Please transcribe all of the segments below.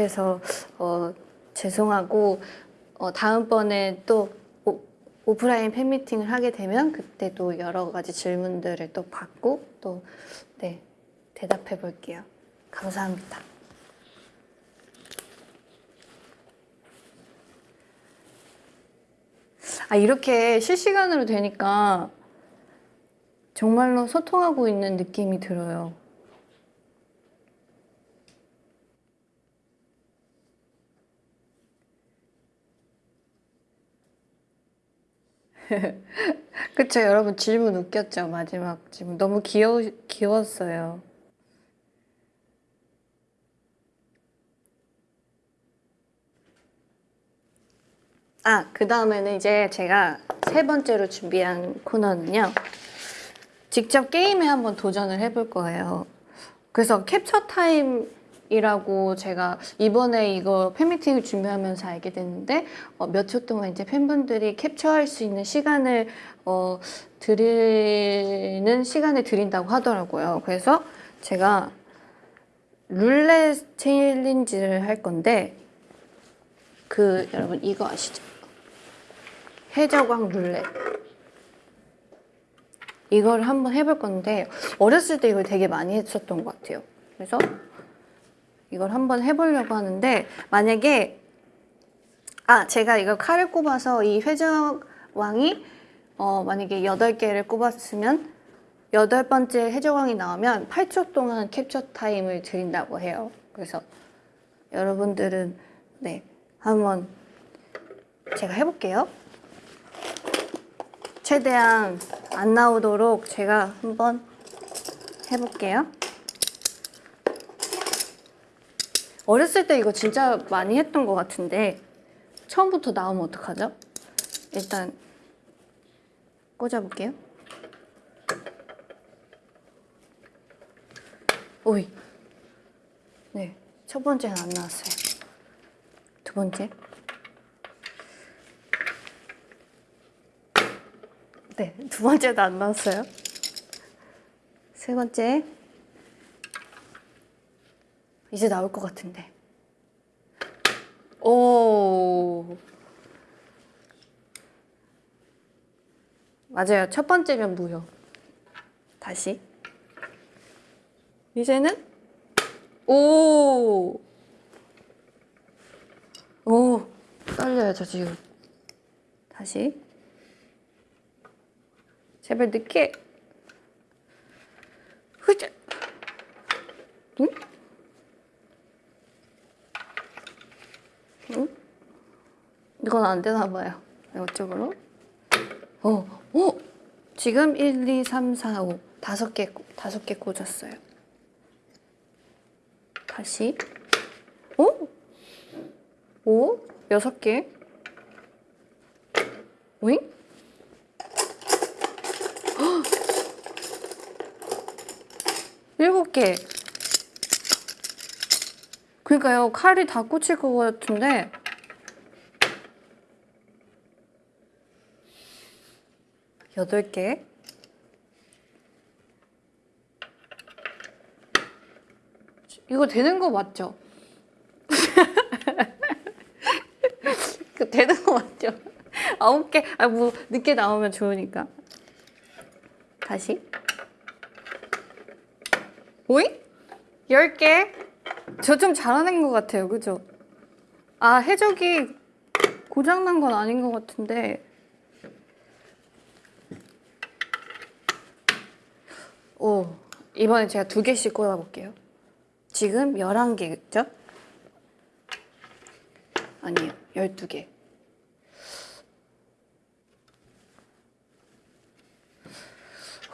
못해서 어, 죄송하고 어, 다음번에 또 오, 오프라인 팬미팅을 하게 되면 그때도 여러 가지 질문들을 또 받고 또 네, 대답해 볼게요. 감사합니다. 아, 이렇게 실시간으로 되니까 정말로 소통하고 있는 느낌이 들어요. 그쵸, 여러분 질문 웃겼죠? 마지막 질문. 너무 귀여우, 귀여웠어요. 아, 그 다음에는 이제 제가 세 번째로 준비한 코너는요. 직접 게임에 한번 도전을 해볼 거예요. 그래서 캡처 타임 이라고 제가 이번에 이거 팬미팅을 준비하면서 알게 됐는데 어, 몇초 동안 이제 팬분들이 캡처할 수 있는 시간을 어, 드리는 시간을 드린다고 하더라고요. 그래서 제가 룰렛 챌린지를 할 건데 그 여러분 이거 아시죠? 해적왕 룰렛 이걸 한번 해볼 건데 어렸을 때 이걸 되게 많이 했었던 것 같아요 그래서 이걸 한번 해보려고 하는데 만약에 아 제가 이거 칼을 꼽아서 이 해적왕이 어, 만약에 8개를 꼽았으면 여덟 번째 해적왕이 나오면 8초 동안 캡처 타임을 드린다고 해요 그래서 여러분들은 네 한번 제가 해볼게요. 최대한 안 나오도록 제가 한번 해볼게요. 어렸을 때 이거 진짜 많이 했던 것 같은데 처음부터 나오면 어떡하죠? 일단 꽂아볼게요. 오이. 네, 첫 번째는 안 나왔어요. 두 번째. 네, 두 번째도 안 나왔어요. 세 번째. 이제 나올 것 같은데. 오. 맞아요. 첫 번째면 무효. 다시. 이제는 오. 오, 떨려요, 저 지금. 다시. 제발 늦게. 흐자. 응? 응? 이건 안 되나 봐요. 이쪽으로. 어, 어! 지금 1, 2, 3, 4, 5. 다섯 개, 다섯 개 꽂았어요. 다시. 어? 오? 여섯 개? 오잉? 헉! 일곱 개. 그러니까요, 칼이 다 꽂힐 것 같은데. 여덟 개. 이거 되는 거 맞죠? 그 되는 거 맞죠? 아홉 개, 아, 뭐, 늦게 나오면 좋으니까. 다시. 오이? 열 개? 저 좀 잘하는 것 같아요, 그죠? 아, 해적이 고장난 건 아닌 것 같은데. 오, 이번에 제가 두 개씩 꽂아볼게요. 지금 11개겠죠? 아니에요. 12개.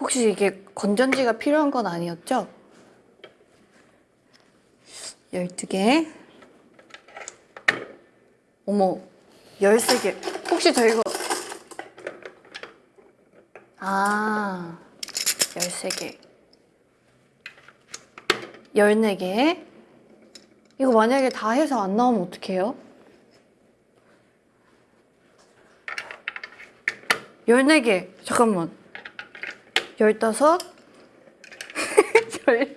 혹시 이게 건전지가 필요한 건 아니었죠? 12개. 어머, 13개. 혹시 저 이거. 아, 13개. 14개. 이거 만약에 다 해서 안 나오면 어떡해요? 14개. 잠깐만. 15? 열...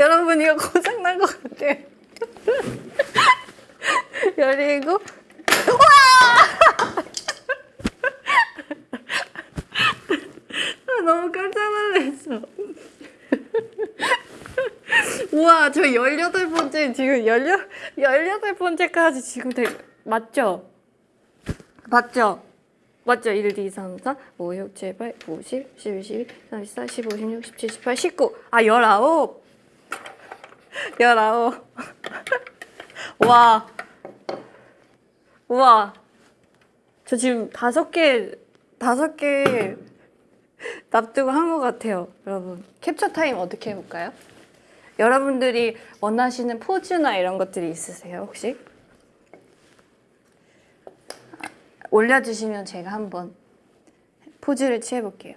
여러분 이거 고장난 것 같아. 열리고, 아, 너무 깜짝 놀랐어. 우와, 저 18번째, 지금 18, 18번째까지 지금 되 맞죠? 맞죠? 맞죠? 1, 2, 3, 4, 5, 6, 7, 8, 9, 10, 11, 12, 13, 14, 15, 16, 17, 18, 19. 아, 19. 19. 와. 우와. 저 지금 다섯 개, 다섯 개 납득을 한 것 같아요. 여러분. 캡처 타임 어떻게 해볼까요? 여러분들이 원하시는 포즈나 이런 것들이 있으세요, 혹시? 올려주시면 제가 한번 포즈를 취해볼게요.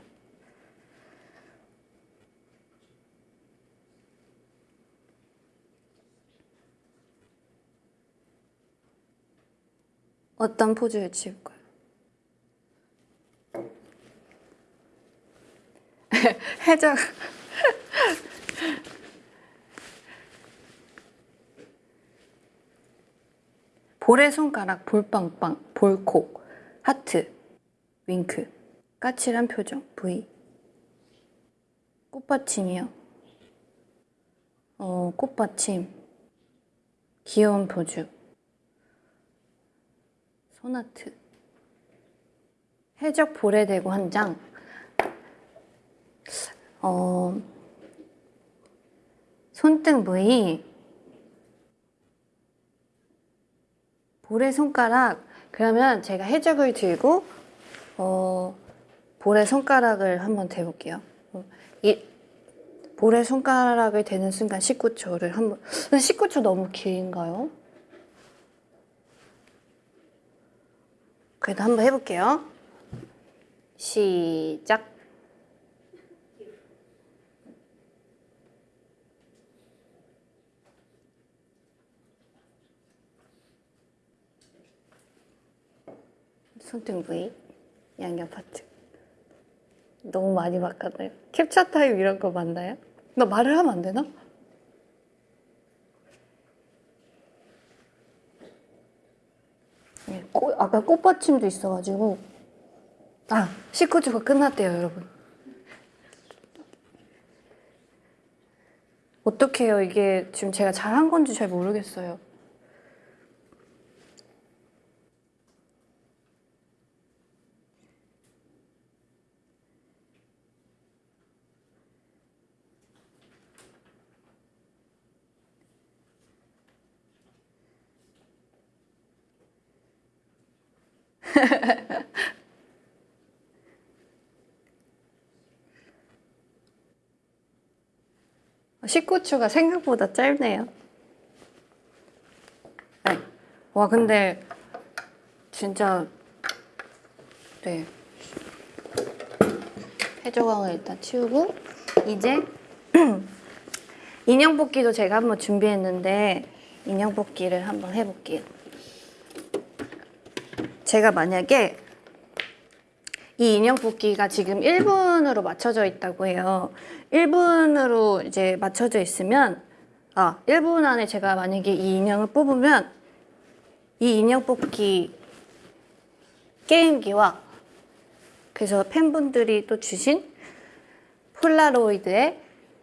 어떤 포즈를 취할까요? 해적. 볼의 손가락 볼빵빵 볼콕 하트 윙크. 까칠한 표정 V 꽃받침이요. 어 꽃받침. 귀여운 포즈 소나트 해적 볼에 대고 한 장 어, 손등 V 볼의 손가락 그러면 제가 해적을 들고 어, 볼의 손가락을 한번 대볼게요. 어, 이 볼의 손가락을 대는 순간 19초를 한번 19초 너무 긴가요? 그래도 한번 해볼게요. 시작. 손등 부위, 양옆 파트. 너무 많이 바꿨나요? 캡처 타임 이런 거 맞나요? 나 말을 하면 안 되나? 예, 꽃, 아까 꽃받침도 있어가지고. 아 19주가 끝났대요 여러분. 어떡해요? 이게 지금 제가 잘한 건지 잘 모르겠어요 어, 19초가 생각보다 짧네요. 네. 와, 근데 진짜 네. 해조광을 일단 치우고 이제 인형 뽑기도 제가 한번 준비했는데 인형 뽑기를 한번 해볼게요. 제가 만약에 이 인형 뽑기가 지금 1분으로 맞춰져 있다고 해요. 1분으로 이제 맞춰져 있으면 아, 1분 안에 제가 만약에 이 인형을 뽑으면 이 인형 뽑기 게임기와 그래서 팬분들이 또 주신 폴라로이드에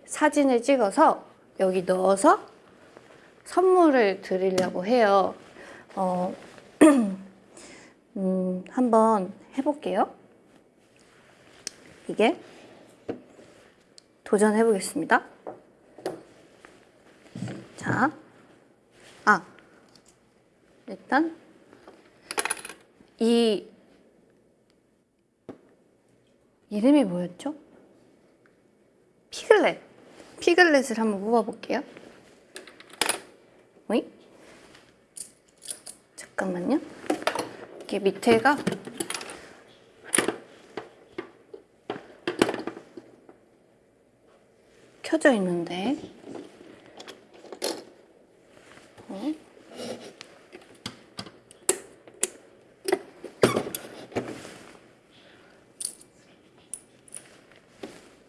사진을 찍어서 여기 넣어서 선물을 드리려고 해요. 어, 음, 한번 해볼게요. 이게 도전해 보겠습니다. 자, 아, 일단 이 이름이 뭐였죠? 피글렛. 피글렛을 한번 뽑아볼게요. 어이? 잠깐만요. 이게 밑에가 켜져 있는데 어?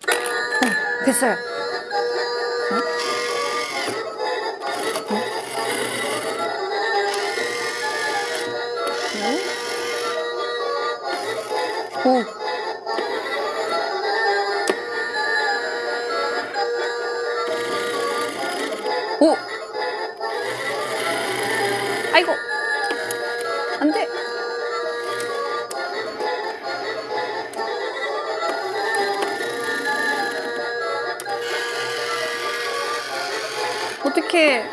어, 됐어요. 아이고! 안 돼! 어떡해.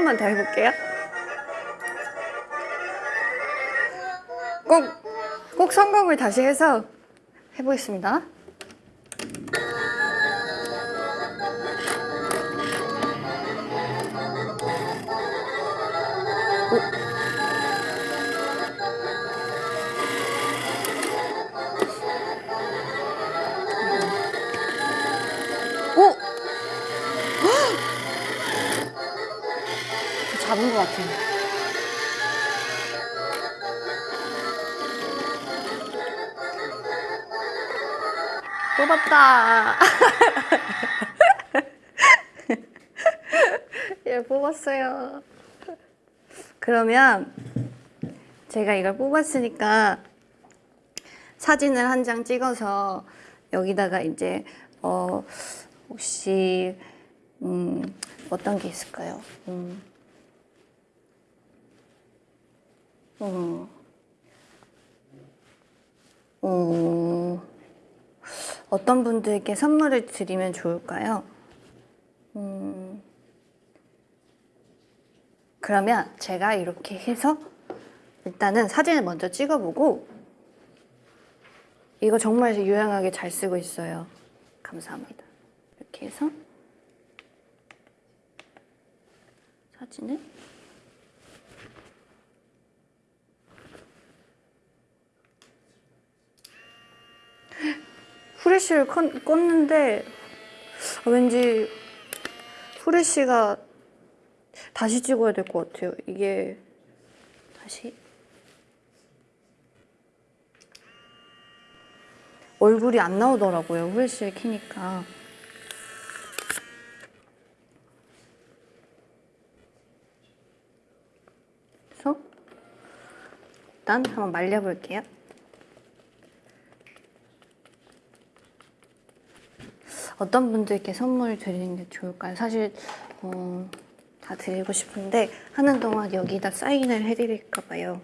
번만 더 해볼게요. 꼭, 꼭 성공을 다시 해서 해보겠습니다. 뽑았다. 예, 뽑았어요. 그러면 제가 이걸 뽑았으니까 사진을 한 장 찍어서 여기다가 이제 어 혹시 음 어떤 게 있을까요? 음. 음. 어, 어떤 분들께 선물을 드리면 좋을까요? 음, 그러면 제가 이렇게 해서 일단은 사진을 먼저 찍어보고 이거 정말 유용하게 잘 쓰고 있어요. 감사합니다. 이렇게 해서 사진을 후레쉬를 건- 껐는데 왠지 후레쉬가 다시 찍어야 될 것 같아요. 이게 다시 얼굴이 안 나오더라고요. 후레쉬를 켜니까. 그래서 일단 한번 말려볼게요. 어떤 분들께 선물 드리는 게 좋을까요? 사실 어, 다 드리고 싶은데 하는 동안 여기다 사인을 해드릴까 봐요.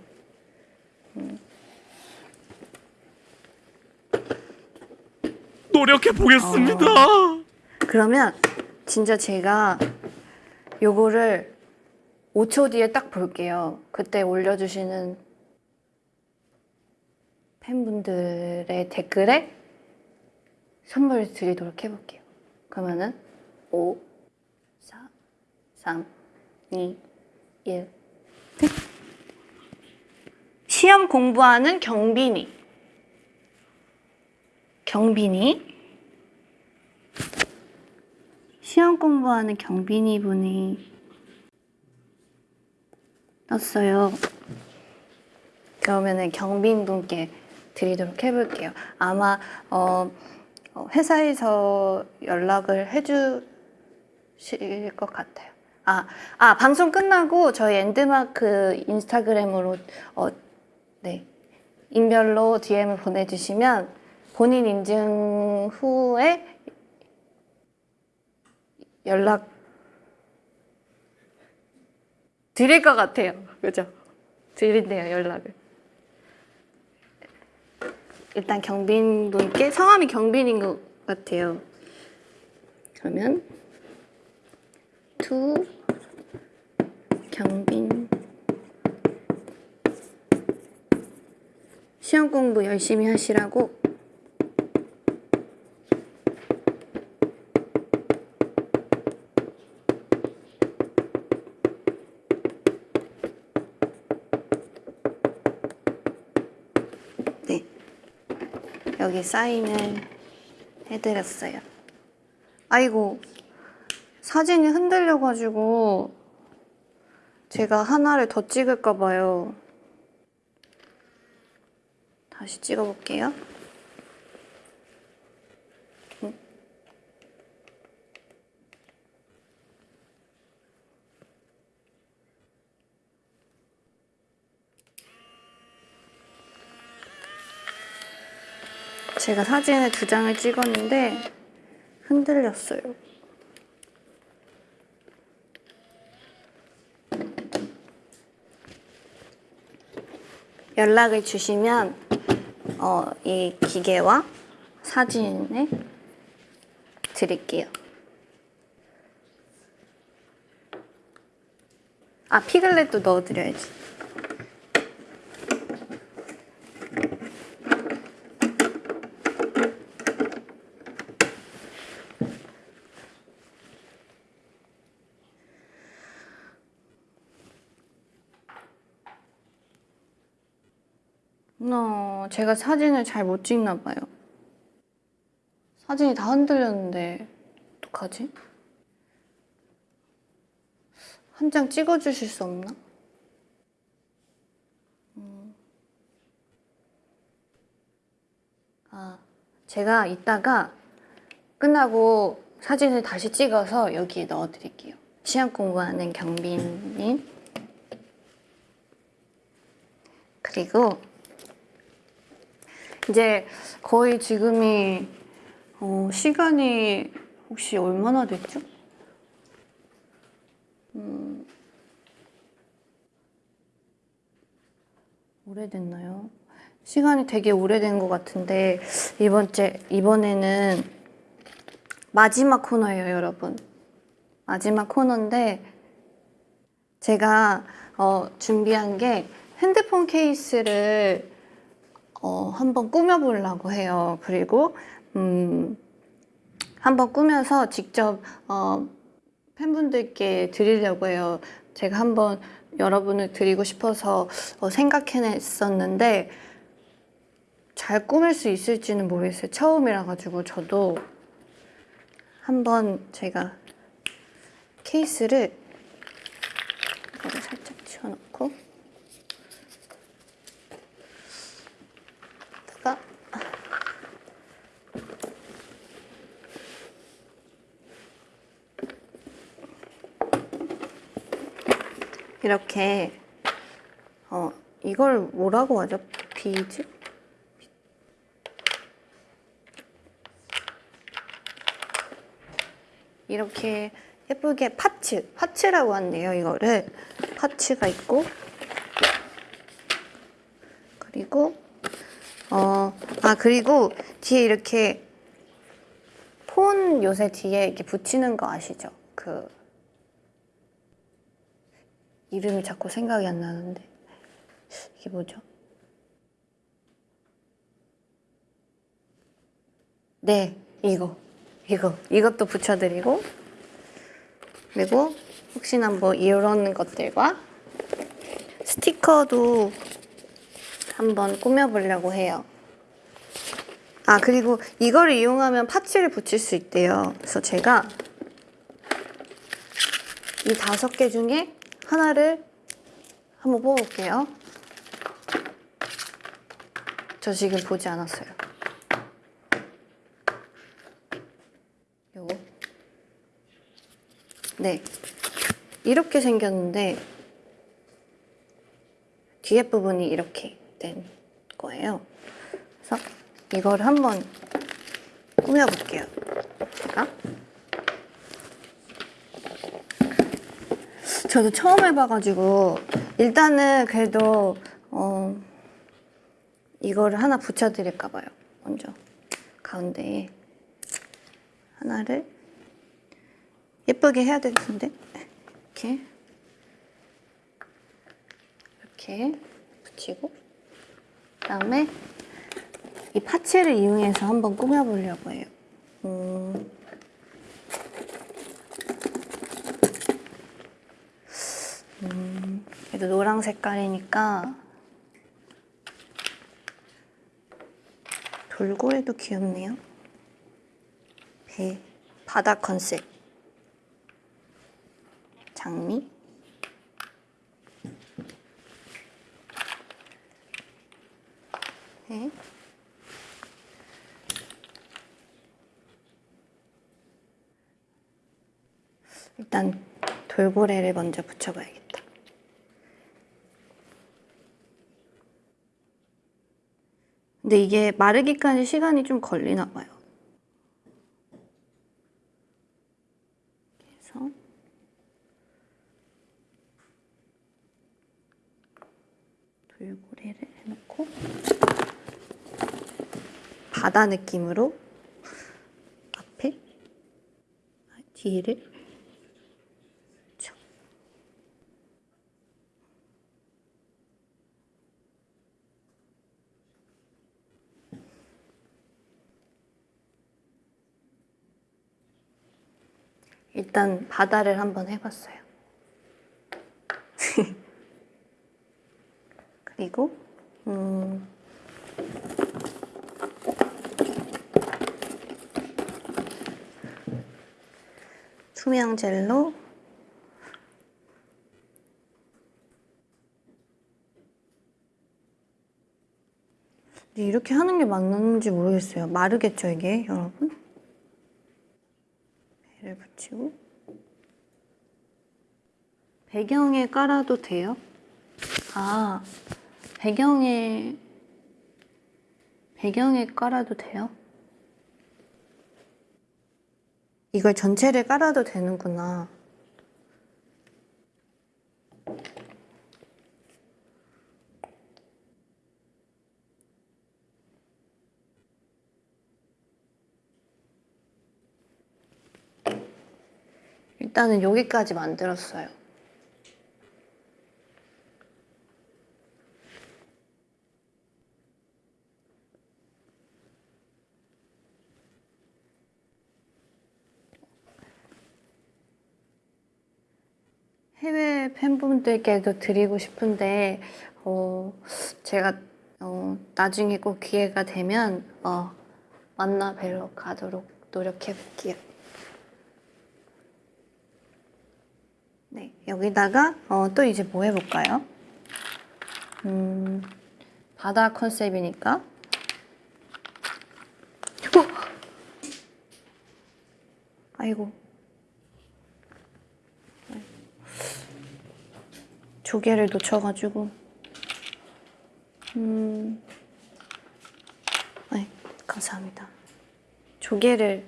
노력해 보겠습니다. 그러면 진짜 제가 요거를 5초 뒤에 딱 볼게요. 그때 올려주시는 팬분들의 댓글에 선물을 드리도록 해볼게요. 그러면은 5, 4, 3, 2, 1. 시험 공부하는 경빈이. 경빈이. 시험 공부하는 경빈이 분이 떴어요. 그러면은 경빈 분께 드리도록 해볼게요. 아마 어, 어, 회사에서 연락을 해주실 것 같아요. 아, 아 방송 끝나고 저희 엔드마크 인스타그램으로 어, 네 인별로 DM을 보내주시면 본인 인증 후에 연락 드릴 것 같아요. 그죠? 드린대요, 연락을. 일단 경빈 분께 성함이 경빈인 것 같아요. 그러면 to 경빈 시험 공부 열심히 하시라고 여기 사인을 해드렸어요. 아이고, 사진이 흔들려가지고 제가 하나를 더 찍을까봐요. 다시 찍어볼게요. 제가 사진을 두 장을 찍었는데 흔들렸어요. 연락을 주시면 어, 이 기계와 사진을 드릴게요. 아 피글렛도 넣어드려야지. 어, 제가 사진을 잘 못 찍나 봐요. 사진이 다 흔들렸는데 어떡하지? 한 장 찍어주실 수 없나? 음. 아, 제가 이따가 끝나고 사진을 다시 찍어서 여기에 넣어드릴게요. 시험 공부하는 경빈님. 그리고 이제 거의 지금이 어, 시간이 혹시 얼마나 됐죠? 음, 오래됐나요? 시간이 되게 오래된 것 같은데 이번 째 이번에는 마지막 코너예요, 여러분. 마지막 코너인데 제가 어, 준비한 게 핸드폰 케이스를 어, 한번 꾸며보려고 해요. 그리고 음, 한번 꾸며서 직접 어, 팬분들께 드리려고 해요. 제가 한번 여러분을 드리고 싶어서 어, 생각해냈었는데 잘 꾸밀 수 있을지는 모르겠어요. 처음이라 가지고 저도 한번 제가 케이스를 살짝 치워놓고 다가 이렇게 어 이걸 뭐라고 하죠? 비즈? 이렇게 예쁘게 파츠, 파츠라고 한대요, 이거를. 파츠가 있고, 그리고, 어, 아, 그리고 뒤에 이렇게 폰 요새 뒤에 이렇게 붙이는 거 아시죠? 그, 이름이 자꾸 생각이 안 나는데. 이게 뭐죠? 네, 이거. 이거. 이것도 붙여드리고. 그리고 혹시나 뭐 이런 것들과 스티커도 한번 꾸며보려고 해요. 아, 그리고 이거를 이용하면 파츠를 붙일 수 있대요. 그래서 제가 이 다섯 개 중에 하나를 한번 뽑아볼게요. 저 지금 보지 않았어요. 요거. 네. 이렇게 생겼는데 뒤에 부분이 이렇게 된 거예요. 그래서 이걸 한번 꾸며볼게요. 제가. 저도 처음 해봐가지고 일단은 그래도 어 이거를 하나 붙여드릴까 봐요. 먼저 가운데에 하나를 예쁘게 해야 될 텐데 이렇게 이렇게 붙이고 그다음에 이 파츠를 이용해서 한번 꾸며보려고 해요. 음. 음, 그래도 노랑 색깔이니까 돌고래도 귀엽네요. 배, 바다 컨셉. 장미. 네. 일단 돌고래를 먼저 붙여봐야겠다. 근데 이게 마르기까지 시간이 좀 걸리나 봐요. 그래서 돌고래를 해놓고 바다 느낌으로 앞에 뒤를 쳐. 일단 바다를 한번 해봤어요. 그리고 음, 투명 젤로 이렇게 하는 게 맞는지 모르겠어요. 마르겠죠 이게 여러분? 배를 붙이고 배경에 깔아도 돼요? 아 배경에 배경에 깔아도 돼요? 이걸 전체를 깔아도 되는구나. 일단은 여기까지 만들었어요. 해외 팬분들께도 드리고 싶은데 어, 제가 어, 나중에 꼭 기회가 되면 어, 만나 뵈러 가도록 노력해 볼게요. 네, 여기다가 어, 또 이제 뭐 해볼까요? 음, 바다 컨셉이니까. 어! 아이고. 조개를 놓쳐가지고. 음, 네, 감사합니다. 조개를,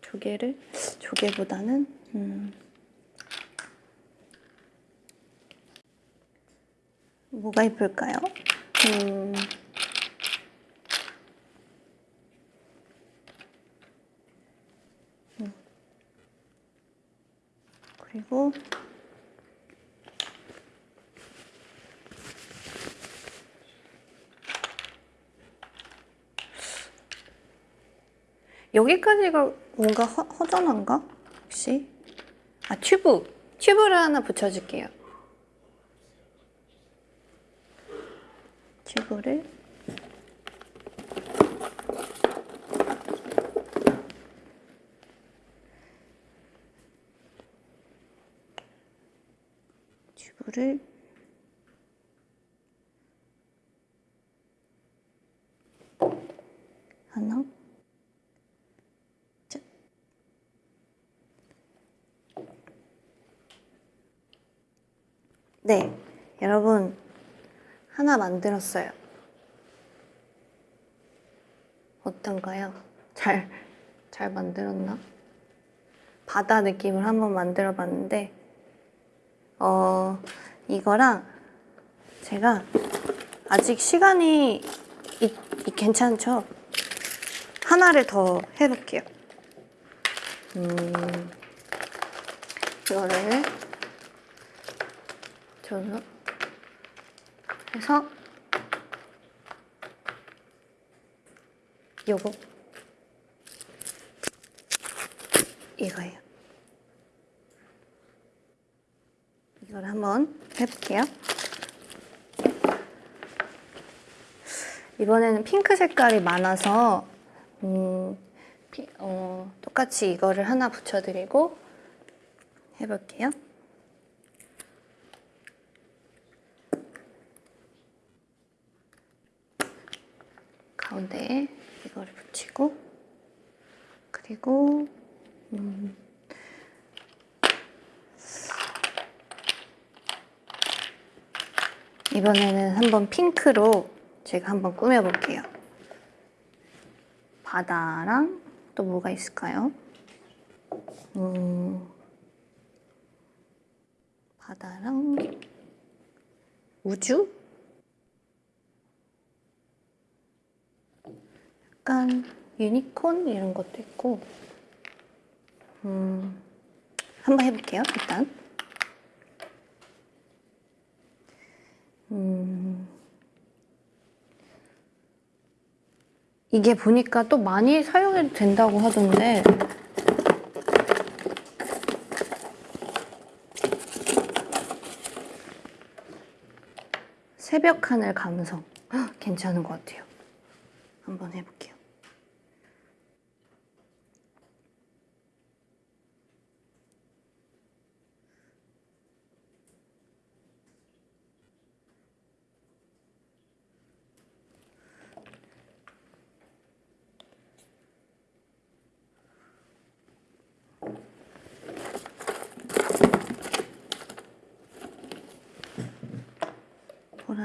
조개를, 조개보다는, 음, 뭐가 이쁠까요? 음, 음. 그리고 여기까지가 뭔가 허, 허전한가? 혹시? 아 튜브! 튜브를 하나 붙여줄게요. 튜브를 튜브를 하나 짠. 네, 여러분 하나 만들었어요. 어떤가요? 잘, 잘 만들었나? 바다 느낌을 한번 만들어 봤는데, 어, 이거랑 제가 아직 시간이 이, 이 괜찮죠? 하나를 더 해볼게요. 음, 이거를 저는 해서 요거 이거예요. 이걸 한번 해볼게요. 이번에는 핑크 색깔이 많아서 음, 피- 어, 똑같이 이거를 하나 붙여드리고 해볼게요. 가운데에 이거를 붙이고 그리고 음, 이번에는 한번 핑크로 제가 한번 꾸며볼게요. 바다랑 또 뭐가 있을까요? 음, 바다랑 우주? 약간 유니콘 이런 것도 있고 음, 한번 해볼게요 일단 음, 이게 보니까 또 많이 사용해도 된다고 하던데. 새벽 하늘 감성. 헉, 괜찮은 것 같아요. 한번 해볼게요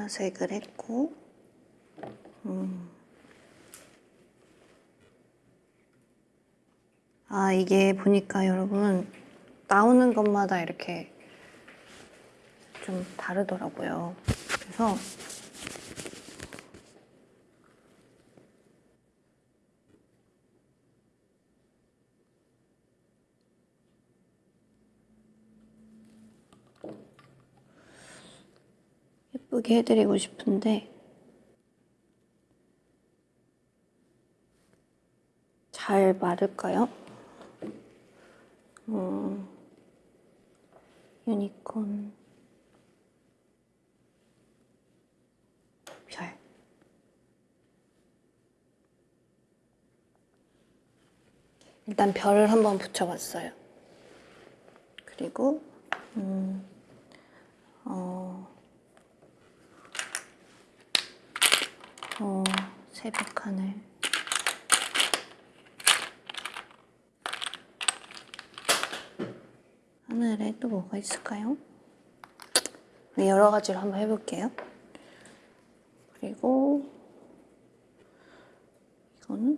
보라색을 했고 음. 아 이게 보니까 여러분 나오는 것마다 이렇게 좀 다르더라고요 그래서 예쁘게 해드리고 싶은데 잘 마를까요? 음, 유니콘 별 일단 별을 한번 붙여봤어요. 그리고 음, 어, 어, 새벽 하늘. 하늘에 또 뭐가 있을까요? 여러 가지로 한번 해볼게요. 그리고 이거는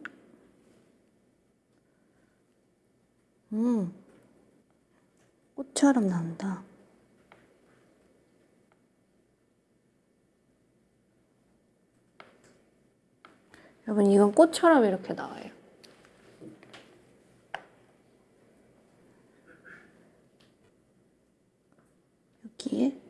음 꽃처럼 나온다. 여러분 이건 꽃처럼 이렇게 나와요. 여기에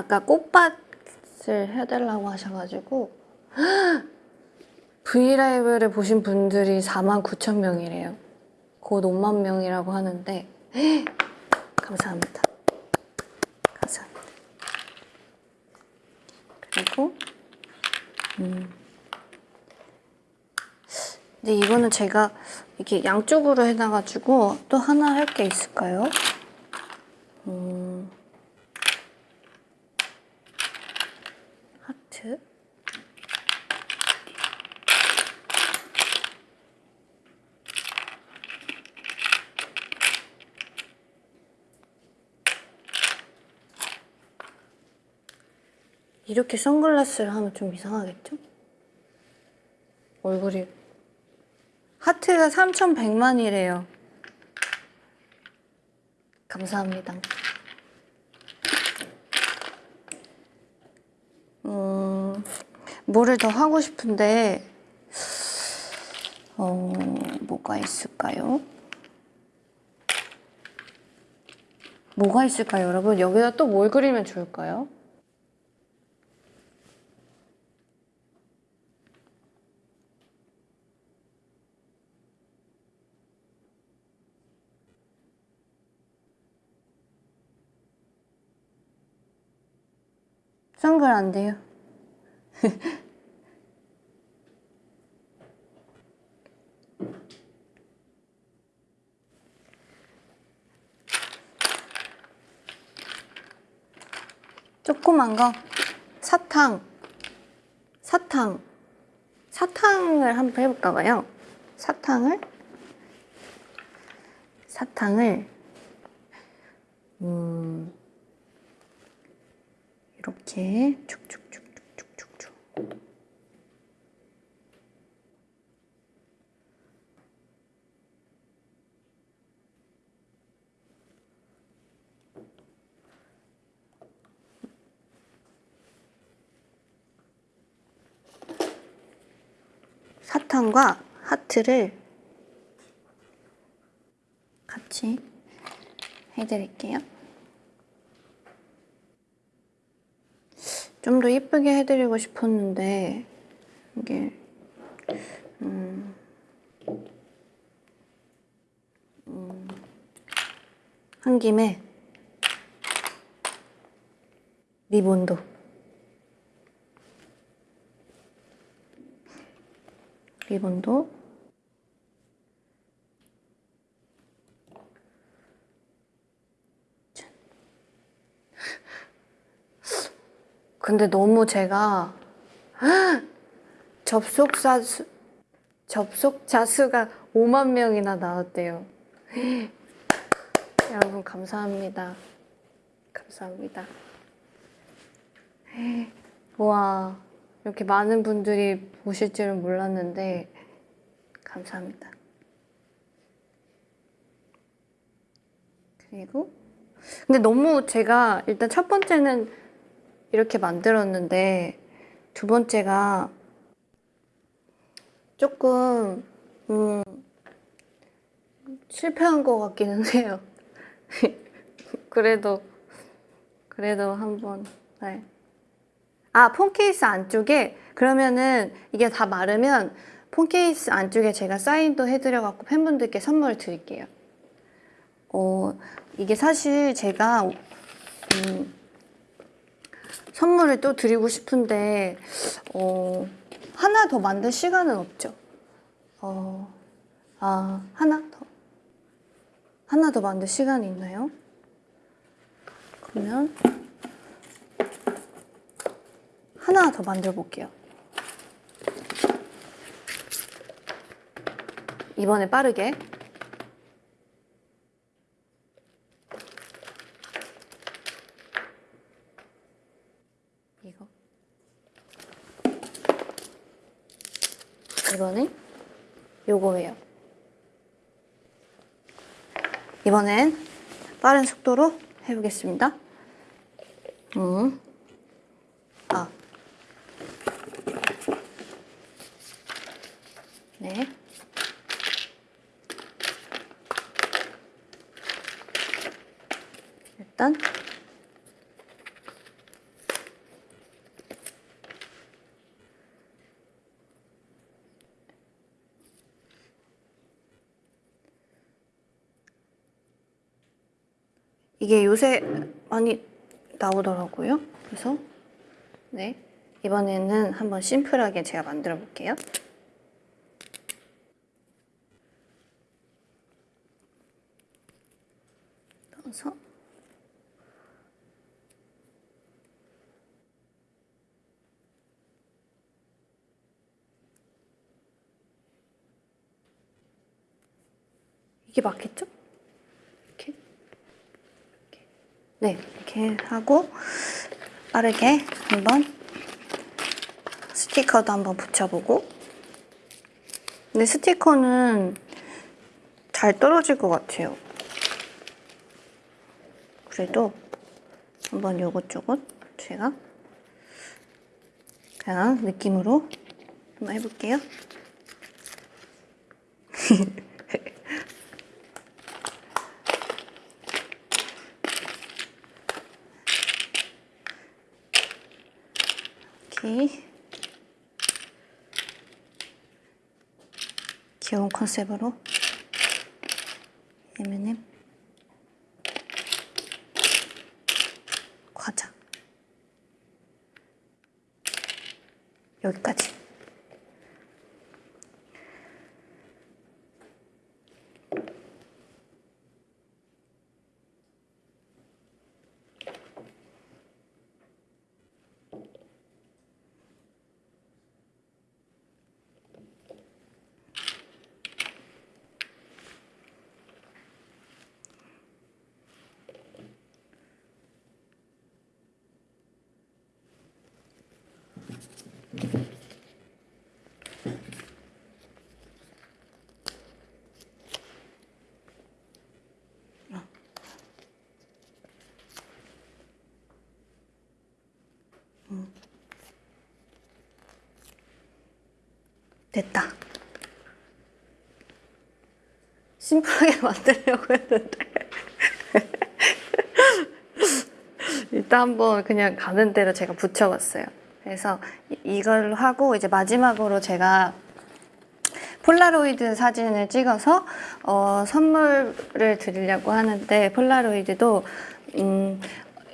아까 꽃밭을 해달라고 하셔가지고 브이라이브를 보신 분들이 4만 9천 명이래요. 곧 5만 명이라고 하는데 감사합니다. 감사합니다. 그리고 음. 근데 이거는 제가 이렇게 양쪽으로 해놔가지고 또 하나 할 게 있을까요? 음. 하트 이렇게 선글라스를 하면 좀 이상하겠죠? 얼굴이 하트가 3,100만이래요 감사합니다 음, 뭐를 더 하고 싶은데 어, 뭐가 있을까요? 뭐가 있을까요, 여러분? 여기다 또 뭘 그리면 좋을까요? 선글 안 돼요. 조그만 거 사탕 사탕 사탕을 한번 해볼까 봐요. 사탕을 사탕을 음 이렇게 쭉쭉쭉쭉쭉쭉 사탕과 하트를 같이 해드릴게요. 좀더 예쁘게 해드리고 싶었는데 이게 음, 음, 한 김에 리본도. 리본도 근데 너무 제가 접속자 수 접속자 수가 5만 명이나 나왔대요. 여러분 감사합니다. 감사합니다. 와 이렇게 많은 분들이 보실 줄은 몰랐는데 감사합니다. 그리고 근데 너무 제가 일단 첫 번째는 이렇게 만들었는데 두 번째가 조금 음, 실패한 것 같기는 해요. 그래도 그래도 한번 네. 아, 폰 케이스 안쪽에 그러면은 이게 다 마르면 폰 케이스 안쪽에 제가 사인도 해드려 갖고 팬분들께 선물을 드릴게요. 어, 이게 사실 제가 음, 선물을 또 드리고 싶은데 어, 하나 더 만들 시간은 없죠. 어, 아, 하나 더 하나 더 만들 시간이 있나요? 그러면 하나 더 만들어 볼게요. 이번에 빠르게. 150원에 요거예요. 이번엔 빠른 속도로 해보겠습니다. 음. 아. 네. 일단 이게 요새 많이 나오더라고요. 그래서 네 이번에는 한번 심플하게 제가 만들어 볼게요. 넣어서 이게 맞겠죠? 이렇게 이렇게. 네 이렇게 하고 빠르게 한번 스티커도 한번 붙여보고 근데 스티커는 잘 떨어질 것 같아요. 그래도 한번 요것저것 제가 그냥 느낌으로 한번 해볼게요. 이렇게 귀여운 컨셉으로? M&M 과자. 여기까지 됐다. 심플하게 만들려고 했는데. 일단 한번 그냥 가는 대로 제가 붙여봤어요. 그래서 이- 이걸로 하고 이제 마지막으로 제가 폴라로이드 사진을 찍어서 어, 선물을 드리려고 하는데 폴라로이드도 음,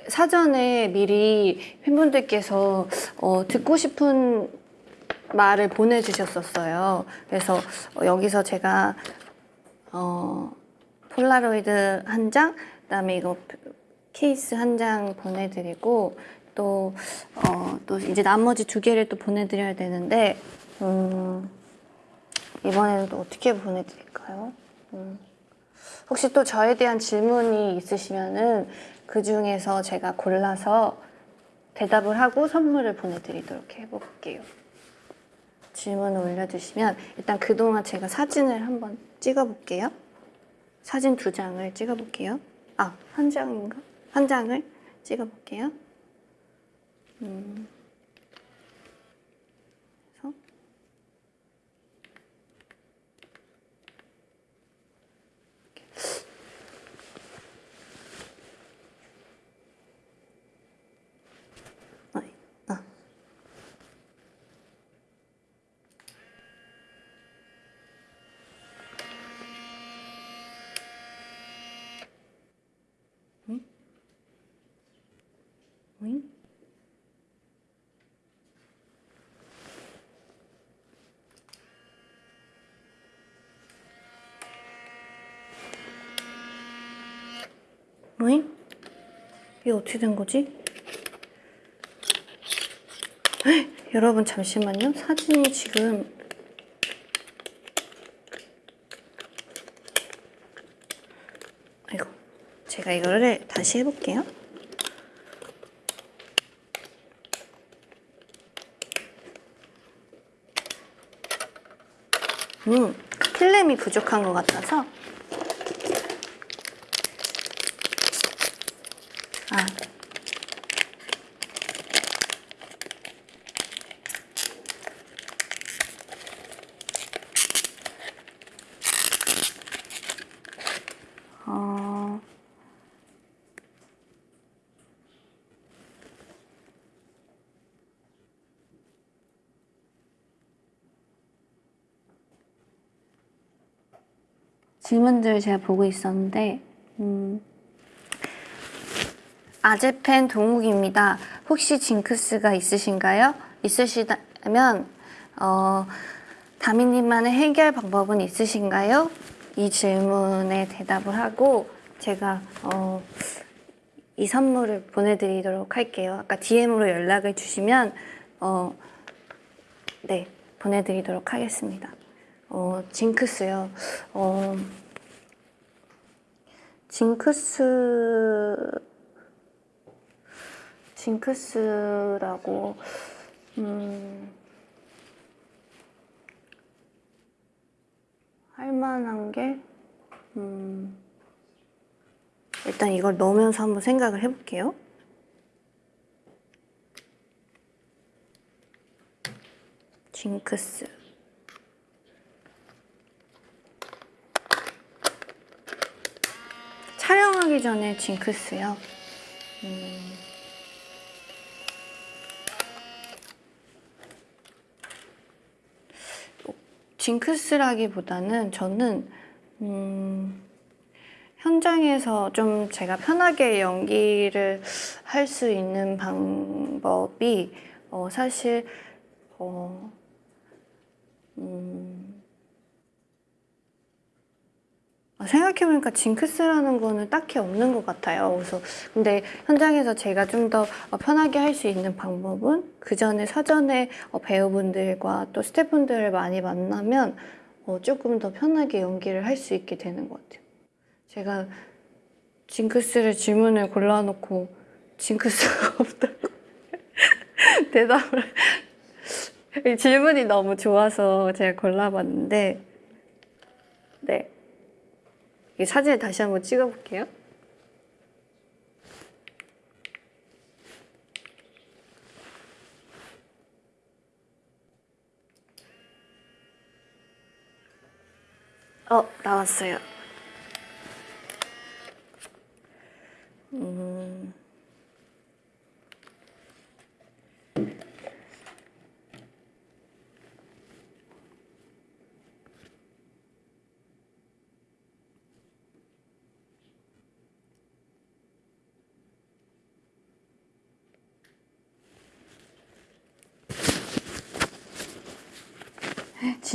사전에 미리 팬분들께서 어, 듣고 싶은 말을 보내주셨었어요. 그래서 어, 여기서 제가 어, 폴라로이드 한 장, 그다음에 이거 케이스 한 장 보내드리고 또, 어, 또 이제 나머지 두 개를 또 보내드려야 되는데 음, 이번에는 또 어떻게 보내드릴까요? 음, 혹시 또 저에 대한 질문이 있으시면은 그 중에서 제가 골라서 대답을 하고 선물을 보내드리도록 해볼게요. 질문을 올려주시면 일단 그동안 제가 사진을 한번 찍어볼게요. 사진 두 장을 찍어볼게요. 아, 한 장인가? 한 장을 찍어볼게요. 음. 이게 어떻게 된 거지? 헉, 여러분 잠시만요. 사진이 지금 아이고 제가 이거를 다시 해볼게요. 음, 필름이 부족한 것 같아서 질문들 제가 보고 있었는데 음, 아재팬 동욱입니다. 혹시 징크스가 있으신가요? 있으시다면 어, 다미님만의 해결 방법은 있으신가요? 이 질문에 대답을 하고 제가 어, 이 선물을 보내드리도록 할게요. 아까 DM으로 연락을 주시면 어, 네 보내드리도록 하겠습니다. 어, 징크스요. 어, 징크스 징크스라고 음, 할 만한 게 음, 일단 이걸 넣으면서 한번 생각을 해볼게요. 징크스 촬영하기 전에 징크스요. 음. 징크스라기보다는 저는 음, 현장에서 좀 제가 편하게 연기를 할 수 있는 방법이 어, 사실 어, 음, 아, 생각해보니까 징크스라는 거는 딱히 없는 것 같아요. 그래서 근데 현장에서 제가 좀 더 편하게 할 수 있는 방법은 그 전에 사전에 어, 배우분들과 또 스태프분들을 많이 만나면 어, 조금 더 편하게 연기를 할 수 있게 되는 것 같아요. 제가 징크스를 질문을 골라놓고 징크스가 없다고 대답을 이 질문이 너무 좋아서 제가 골라봤는데 네. 이 사진을 다시 한번 찍어볼게요. 어, 나왔어요. 음...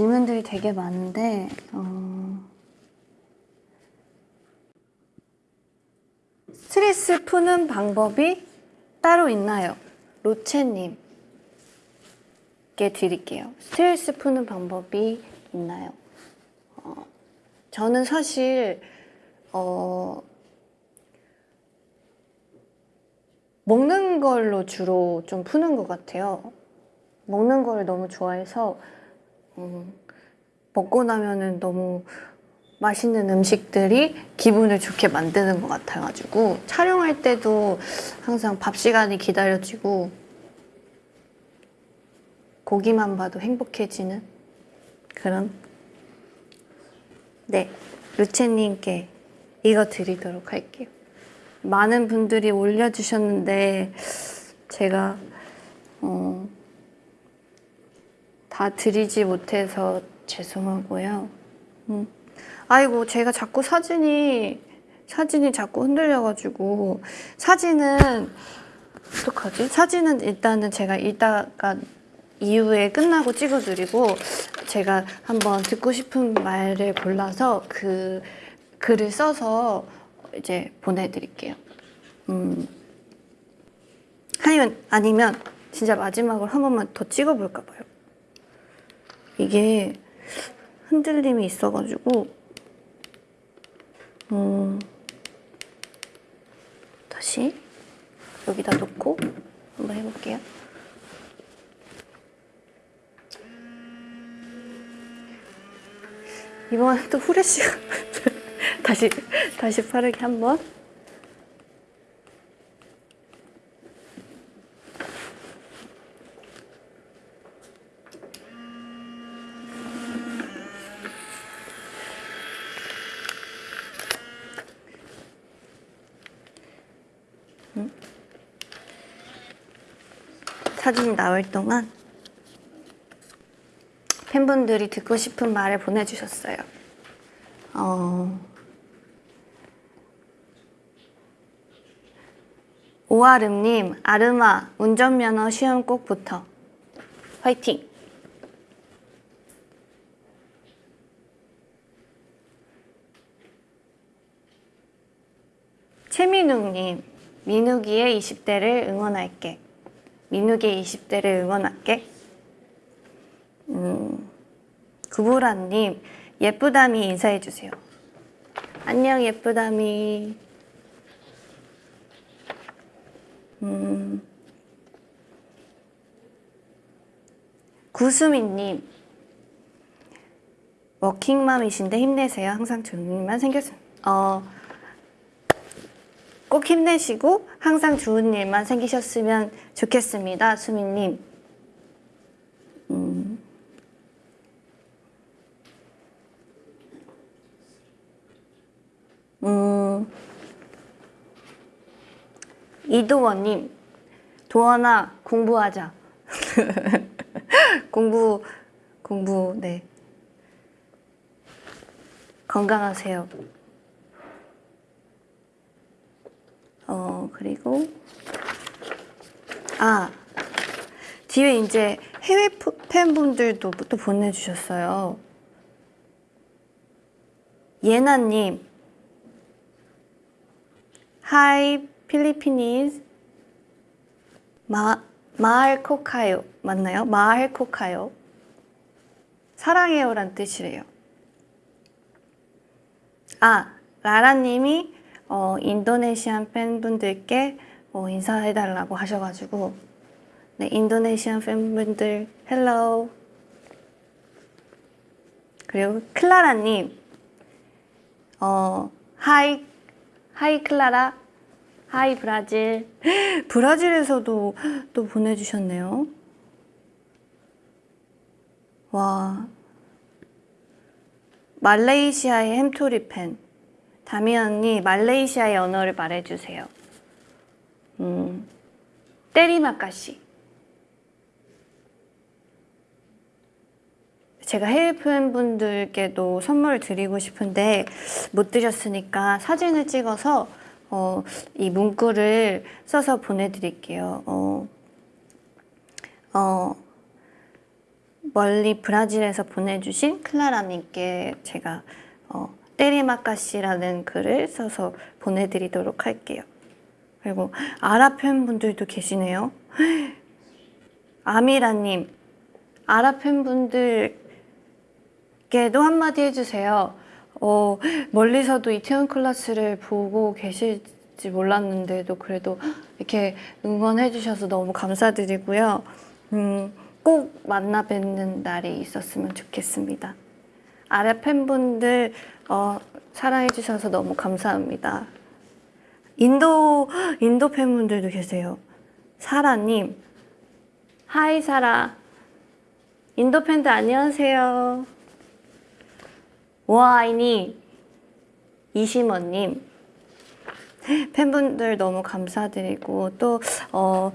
질문들이 되게 많은데 어... 스트레스 푸는 방법이 따로 있나요? 로체님께 드릴게요. 스트레스 푸는 방법이 있나요? 어, 저는 사실 어, 먹는 걸로 주로 좀 푸는 것 같아요. 먹는 걸 너무 좋아해서 음, 먹고 나면은 너무 맛있는 음식들이 기분을 좋게 만드는 것 같아가지고 촬영할 때도 항상 밥 시간이 기다려지고 고기만 봐도 행복해지는 그런 네 루체님께 이거 드리도록 할게요. 많은 분들이 올려주셨는데 제가 어, 다 드리지 못해서 죄송하고요. 음. 아이고 제가 자꾸 사진이 사진이 자꾸 흔들려가지고 사진은 어떡하지? 사진은 일단은 제가 이따가 이후에 끝나고 찍어드리고 제가 한번 듣고 싶은 말을 골라서 그 글을 써서 이제 보내드릴게요. 음. 아니면 아니면 진짜 마지막으로 한 번만 더 찍어볼까 봐요. 이게 흔들림이 있어가지고 음, 다시 여기다 놓고 한번 해볼게요. 이번엔 또 후레쉬가 다시 다시 빠르게 한번 사진이 나올 동안 팬분들이 듣고 싶은 말을 보내주셨어요. 어... 오아름님, 아름아, 운전면허 시험 꼭 붙어. 화이팅! 최민욱님, 민욱이의 20대를 응원할게. 민욱의 20대를 응원할게. 음, 구보라님, 예쁘다미 인사해주세요. 안녕, 예쁘다미. 음, 구수미님, 워킹맘이신데 힘내세요. 항상 좋은 일만 생겼으면. 어, 꼭 힘내시고 항상 좋은 일만 생기셨으면 좋겠습니다. 수민님. 음. 음. 이도원님, 도원아 공부하자. 공부, 공부, 네. 건강하세요. 어, 그리고, 아, 뒤에 이제 해외 팬분들도 또 보내주셨어요. 예나님, Hi, 필리피니스. 마, 마을 코카요. 맞나요? 마을 코카요. 사랑해요 란 뜻이래요. 아, 라라님이 어, Indonesian 팬분들께 어, 인사해달라고 하셔가지고. 네, Indonesian 팬분들 hello. 그리고 클라라님. 어, hi hi 클라라. Hi 브라질. 브라질에서도 또 보내주셨네요. 와. 말레이시아의 햄토리 팬. 다미 언니, 말레이시아의 언어를 말해주세요. 음, 때리마까시. 제가 해외 팬분들께도 선물을 드리고 싶은데 못 드렸으니까 사진을 찍어서 어, 이 문구를 써서 보내드릴게요. 어, 어, 멀리 브라질에서 보내주신 클라라님께 제가 어, terima kasih라는 글을 써서 보내드리도록 할게요. 그리고 아랍 팬분들도 계시네요. 아미라님, 아랍 팬분들께도 한마디 해주세요. 어, 멀리서도 이태원 클래스를 보고 계실지 몰랐는데도 그래도 이렇게 응원해 주셔서 너무 감사드리고요. 음, 꼭 만나 뵙는 날이 있었으면 좋겠습니다. 아랍 팬분들 어, 사랑해 주셔서 너무 감사합니다. 인도 인도 팬분들도 계세요. 사라님, 하이 사라. 인도 팬들 안녕하세요. 와이니 이심원님 팬분들 너무 감사드리고 또 어,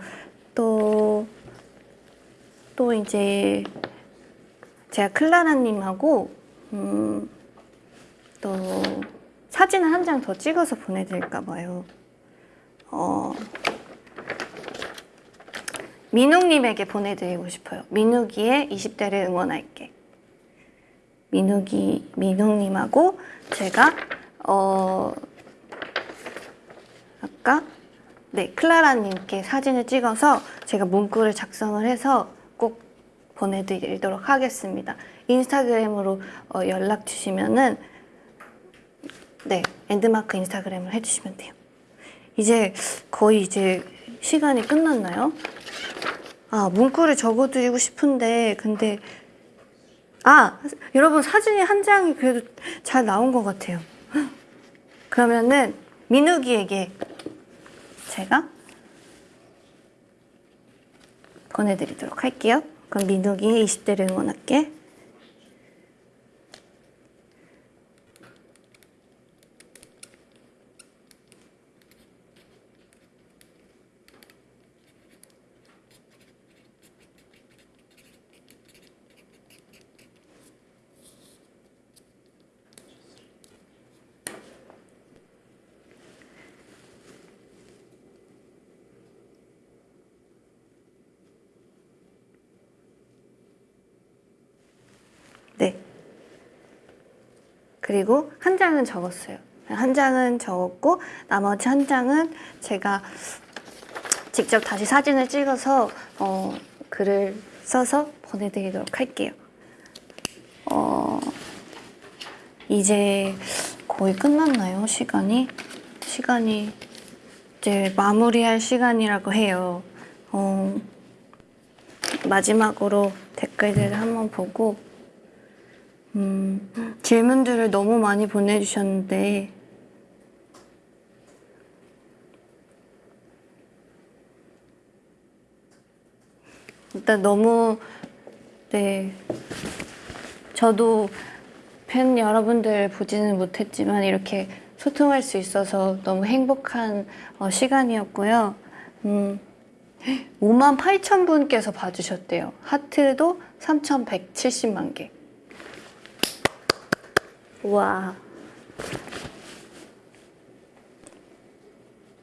또, 또 이제 제가 클라라님하고 음, 또 사진을 한 장 더 찍어서 보내드릴까 봐요. 어, 민욱님에게 보내드리고 싶어요. 민욱이의 20대를 응원할게. 민욱이, 민욱님하고 제가, 어, 아까, 네, 클라라님께 사진을 찍어서 제가 문구를 작성을 해서 꼭 보내드리도록 하겠습니다. 인스타그램으로 어, 연락 주시면은, 네, 엔드마크 인스타그램을 해주시면 돼요. 이제 거의 이제 시간이 끝났나요? 아, 문구를 적어드리고 싶은데, 근데, 아, 여러분 사진이 한 장이 그래도 잘 나온 것 같아요. 그러면은, 민욱이에게 제가 보내드리도록 할게요. 그럼 민욱이의 20대를 응원할게. 그리고 한 장은 적었어요. 한 장은 적었고 나머지 한 장은 제가 직접 다시 사진을 찍어서 어, 글을 써서 보내드리도록 할게요. 어, 이제 거의 끝났나요? 시간이? 시간이 이제 마무리할 시간이라고 해요. 어, 마지막으로 댓글들을 한번 보고 음, 질문들을 너무 많이 보내주셨는데 일단 너무 네 저도 팬 여러분들 보지는 못했지만 이렇게 소통할 수 있어서 너무 행복한 어, 시간이었고요. 음, 5만 8천 분께서 봐주셨대요. 하트도 3,170만 개. 와.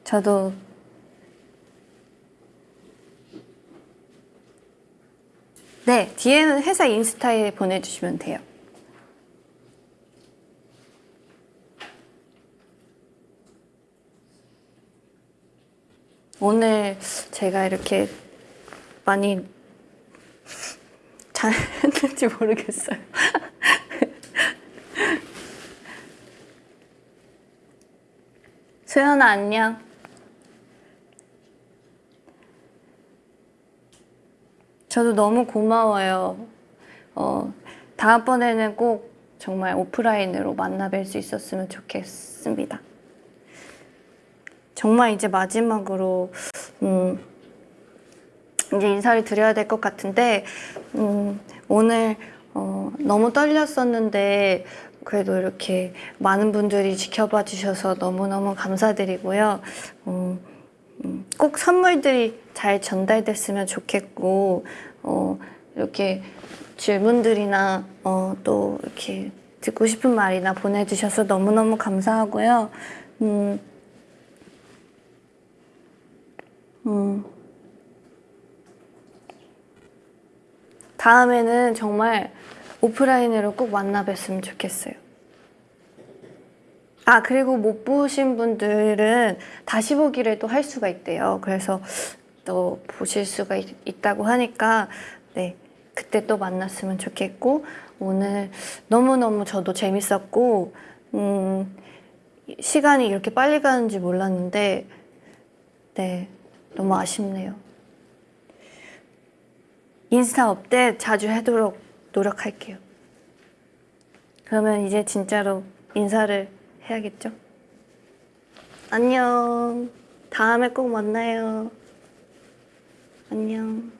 저도 네, 뒤에는 회사 인스타에 보내주시면 돼요. 오늘 제가 이렇게 많이 잘 했는지 모르겠어요. 수연아 안녕. 저도 너무 고마워요. 어, 다음번에는 꼭 정말 오프라인으로 만나 뵐 수 있었으면 좋겠습니다. 정말 이제 마지막으로 음, 이제 인사를 드려야 될 것 같은데 음, 오늘 어, 너무 떨렸었는데 그래도 이렇게 많은 분들이 지켜봐 주셔서 너무너무 감사드리고요. 어, 음, 꼭 선물들이 잘 전달됐으면 좋겠고 어, 이렇게 질문들이나 어, 또 이렇게 듣고 싶은 말이나 보내주셔서 너무너무 감사하고요. 음, 음, 다음에는 정말 오프라인으로 꼭 만나 뵀으면 좋겠어요. 아, 그리고 못 보신 분들은 다시 보기를 또 할 수가 있대요. 그래서 또 보실 수가 있, 있다고 하니까, 네. 그때 또 만났으면 좋겠고, 오늘 너무너무 저도 재밌었고, 음, 시간이 이렇게 빨리 가는지 몰랐는데, 네. 너무 아쉽네요. 인스타 업데이트 자주 하도록 노력할게요. 그러면 이제 진짜로 인사를 해야겠죠? 안녕. 다음에 꼭 만나요. 안녕.